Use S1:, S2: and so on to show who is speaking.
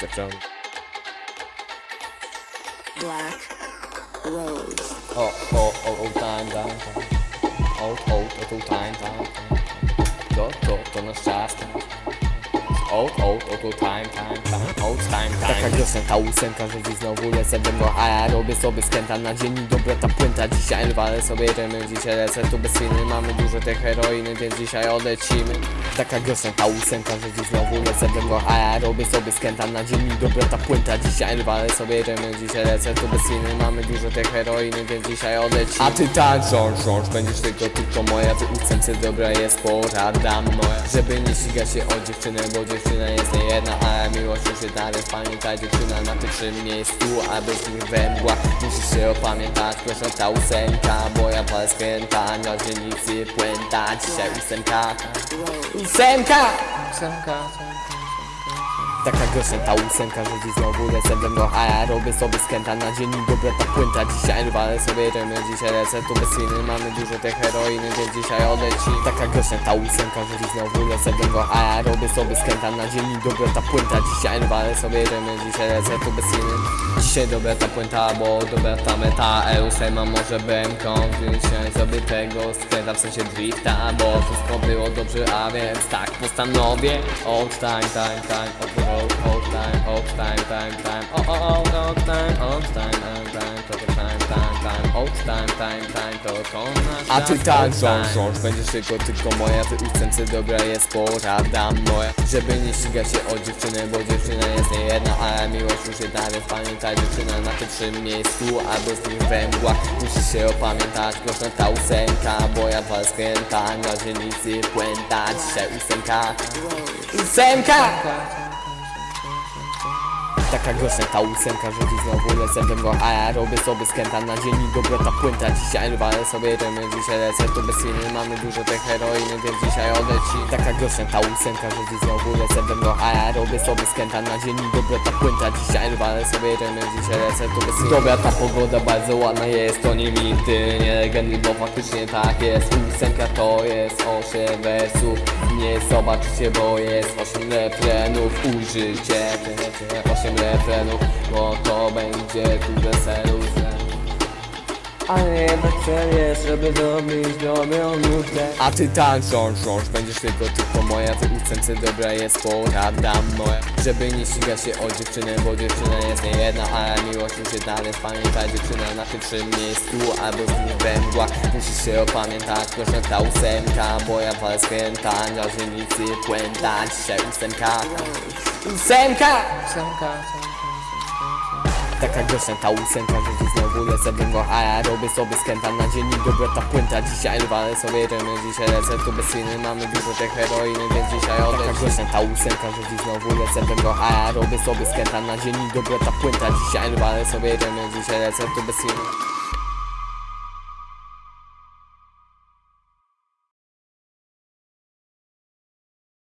S1: Zacząłem.
S2: Black Rose.
S1: O, o, o, o, time, time, time. O, o, o, o, time, time, time. To, to, to nasz czas, time. O, o, o, to time, time, time. O, time, time. Taka piosenka, ósemka, że dziś znowu lecę demo, a ja robię sobie skęta na dzień dobra ta płynta. Dzisiaj walę sobie rymy, dzisiaj lecę tu bez winy. Mamy dużo tej heroiny, więc dzisiaj odlecimy. Taka piosenka, ósemka, że dziś znowu lecę demo, a ja robię sobie skęta na dzień dobra ta płynta. Dzisiaj walę sobie rymy, dzisiaj lecę tu bez winy. Mamy dużo tej heroiny, więc dzisiaj odlecimy. A ty tak, rządź, będziesz tylko, tylko moja. Ty ósemce dobra jest porada moja. Żeby nie ścigać się o dziewczynę, bo dziewczyna jest nie jedna, a miłość jest dalej. Pamiętaj dziewczyna na pierwszym miejscu, a bez nich we mgłach Musisz się opamiętać, proszę ta ósemka Bo ja palę skręta, na dzielnicy płęta Dzisiaj ósemka Ósemka! Ósemka, Taka ta ósemka, że dziś znowu lecę we mgłach A ja robię sobie skręta na dzień i dobra ta płynta Dzisiaj walę sobie rymy, dzisiaj lecę tu bez winy Mamy dużo tej heroiny, więc dzisiaj odleci Taka ta ósemka, że dziś znowu lecę we mgłach A ja robię sobie skręta na dzień i dobra ta płynta Dzisiaj walę sobie rymy, dzisiaj lecę tu bez winy Dzisiaj dobra ta płynta, bo dobra ta meta. Eusema może bęką Dzisiaj sobie tego skręta, w sensie drifta Bo wszystko było dobrze, a więc tak postanowię. Old time, time, time, old, old, old time, old time, time, time. O, o, old, old time, old time, time, time, to to time, time, time. Old time, time, time, to nasz
S3: A ty tak rządź,
S1: time.
S3: rządź, będziesz tylko, tylko moja. Ty ósemce dobra jest porada moja.
S1: Żeby nie ścigać się o dziewczynę, bo dziewczyna jest nie jedna A miłość już jest dalej, pamiętaj dziewczyna na pierwszym miejscu A bez nich we mgłach musisz się opamiętać Proszę ta ósemka, bo ja was skręta. Na dzielnicy płęta, dzisiaj ósemka. Ósemka! Taka głośna ta ósemka, dziś znowu lecę mgłach A ja robię sobie skręta na dzień i dobra ta płynta Dzisiaj walę sobie rymy, dzisiaj lecę tu bez winy Mamy dużo tej heroiny, więc dzisiaj odleci Taka głośna ta ósemka, dziś znowu lecę mgłach A ja robię sobie skręta na dzień i dobra ta płynta Dzisiaj walę sobie rymy, dzisiaj lecę tu bez winy Dobra ta pogoda bardzo ładna jest, to nie mity Nie legendy, bo faktycznie tak jest. Ósemka to jest osiem wersów Nie zobaczycie, bo jest osiem refrenów te osiem refrenów Bo to będzie tu weselu ale jednak cel jest, żeby zrobić dobrą nutę A ty tak rządź, rządź, będziesz tylko, tylko moja Ty ósemce dobra jest porada moja. Żeby nie ścigać się o dziewczynę, bo dziewczyna jest nie jedna A miłość już jest dalej, pamiętaj dziewczyna na pierwszym miejscu Albo z we mgłach, musisz się opamiętać Proszę ta ósemka, bo ja walę skręta Na dzielnicy płęta, dzisiaj ósemka Ósemka! Ósemka, Taka głośna ta ósemka, że znowu lecę mgłach A ja robię sobie skręta na dzień i dobra ta płynta Dzisiaj walę sobie rymy, dzisiaj lecę tu bez winy Mamy dużo tej heroiny, więc dzisiaj odleci Taka głośna ta ósemka, że znowu lecę mgłach A ja robię sobie skręta na dzień i dobra ta płynta Dzisiaj walę sobie rymy, dzisiaj lecę tu bez winy